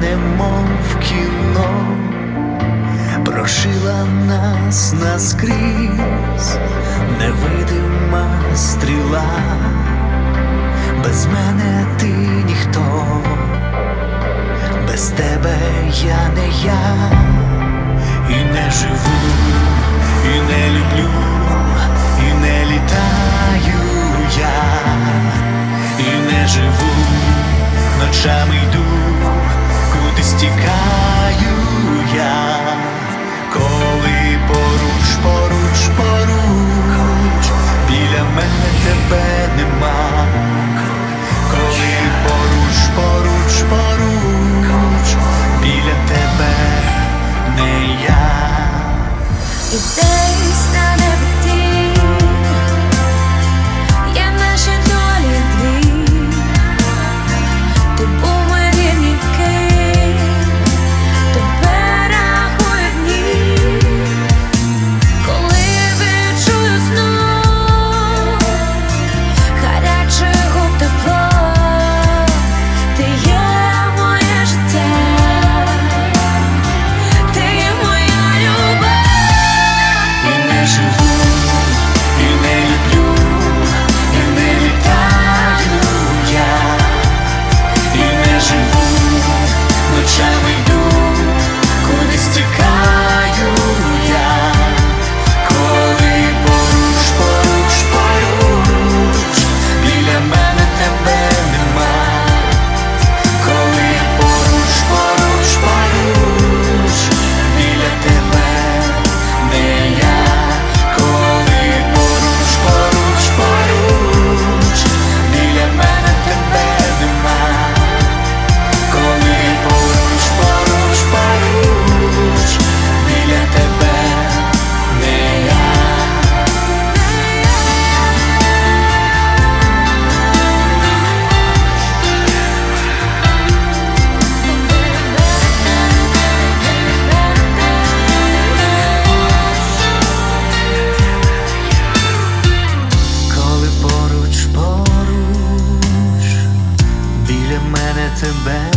немов в кіно, прошила нас наскрізь невидима стріла, без мене ти ніхто, без тебе я не я. І не живу, і не люблю, і не літаю я, і не живу, ночами йду кудись тікаю я, коли поруч, поруч, поруч, біля мене тебе нема, коли поруч, поруч, поруч, біля тебе не я. back.